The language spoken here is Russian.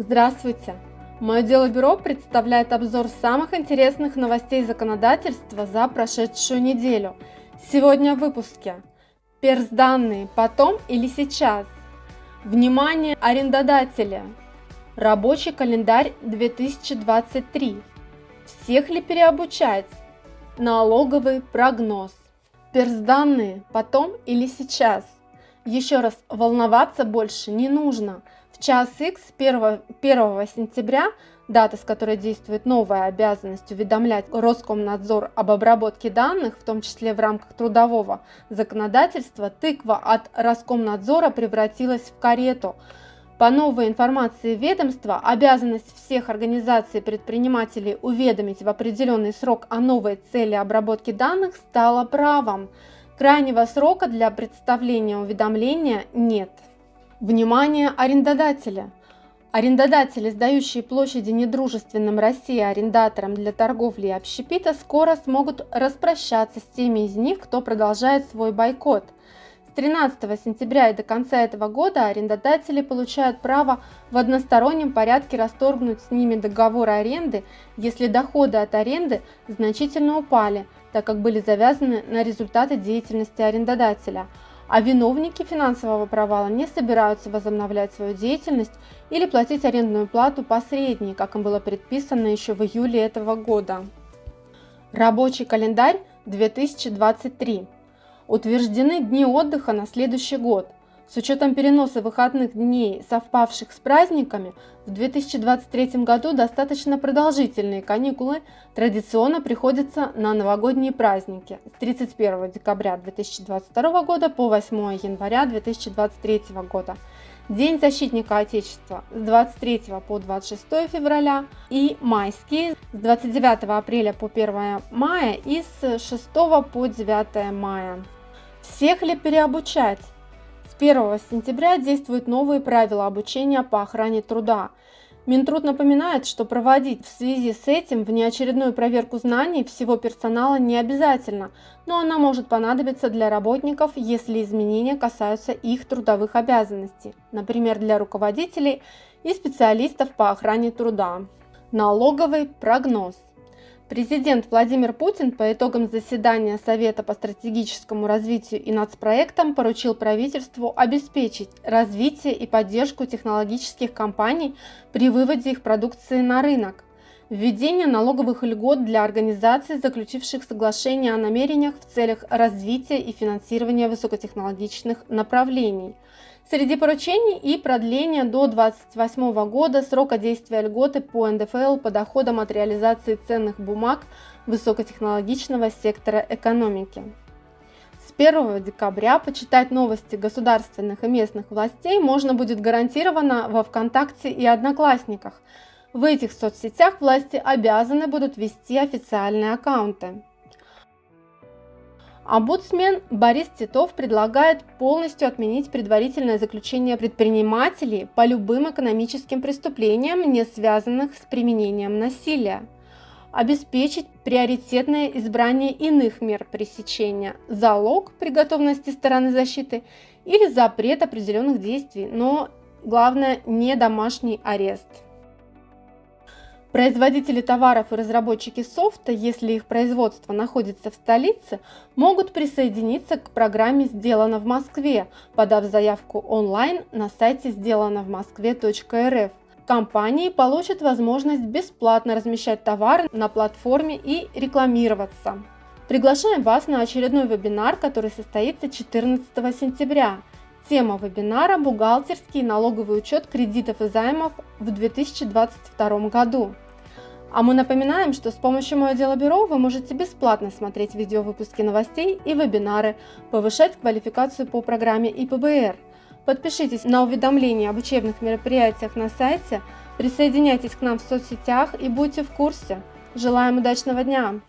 Здравствуйте! Мое дело бюро представляет обзор самых интересных новостей законодательства за прошедшую неделю. Сегодня в выпуске. Персданные потом или сейчас? Внимание арендодателя! Рабочий календарь 2023. Всех ли переобучать? Налоговый прогноз. Персданные потом или сейчас? Еще раз, волноваться больше не нужно – в час X 1, 1 сентября, дата, с которой действует новая обязанность уведомлять Роскомнадзор об обработке данных, в том числе в рамках трудового законодательства, тыква от Роскомнадзора превратилась в карету. По новой информации ведомства, обязанность всех организаций предпринимателей уведомить в определенный срок о новой цели обработки данных стала правом. Крайнего срока для представления уведомления нет. Внимание арендодателя! Арендодатели, сдающие площади недружественным России арендаторам для торговли и общепита, скоро смогут распрощаться с теми из них, кто продолжает свой бойкот. С 13 сентября и до конца этого года арендодатели получают право в одностороннем порядке расторгнуть с ними договоры аренды, если доходы от аренды значительно упали, так как были завязаны на результаты деятельности арендодателя – а виновники финансового провала не собираются возобновлять свою деятельность или платить арендную плату посредней, как им было предписано еще в июле этого года. Рабочий календарь 2023. Утверждены дни отдыха на следующий год. С учетом переноса выходных дней, совпавших с праздниками, в 2023 году достаточно продолжительные каникулы традиционно приходятся на новогодние праздники с 31 декабря 2022 года по 8 января 2023 года. День защитника Отечества с 23 по 26 февраля и майские с 29 апреля по 1 мая и с 6 по 9 мая. Всех ли переобучать? 1 сентября действуют новые правила обучения по охране труда. Минтруд напоминает, что проводить в связи с этим внеочередную проверку знаний всего персонала не обязательно, но она может понадобиться для работников, если изменения касаются их трудовых обязанностей, например, для руководителей и специалистов по охране труда. Налоговый прогноз. Президент Владимир Путин по итогам заседания Совета по стратегическому развитию и нацпроектам поручил правительству обеспечить развитие и поддержку технологических компаний при выводе их продукции на рынок, введение налоговых льгот для организаций, заключивших соглашение о намерениях в целях развития и финансирования высокотехнологичных направлений – Среди поручений и продление до 2028 года срока действия льготы по НДФЛ по доходам от реализации ценных бумаг высокотехнологичного сектора экономики. С 1 декабря почитать новости государственных и местных властей можно будет гарантированно во ВКонтакте и Одноклассниках. В этих соцсетях власти обязаны будут вести официальные аккаунты. Омбудсмен Борис Титов предлагает полностью отменить предварительное заключение предпринимателей по любым экономическим преступлениям, не связанных с применением насилия. Обеспечить приоритетное избрание иных мер пресечения, залог при готовности стороны защиты или запрет определенных действий, но главное не домашний арест. Производители товаров и разработчики софта, если их производство находится в столице, могут присоединиться к программе «Сделано в Москве», подав заявку онлайн на сайте сделано в Москве.рф. Компании получат возможность бесплатно размещать товары на платформе и рекламироваться. Приглашаем вас на очередной вебинар, который состоится 14 сентября. Тема вебинара – бухгалтерский и налоговый учет кредитов и займов в 2022 году. А мы напоминаем, что с помощью Мое Дело Бюро вы можете бесплатно смотреть видеовыпуски новостей и вебинары, повышать квалификацию по программе ИПБР. Подпишитесь на уведомления об учебных мероприятиях на сайте, присоединяйтесь к нам в соцсетях и будьте в курсе. Желаем удачного дня!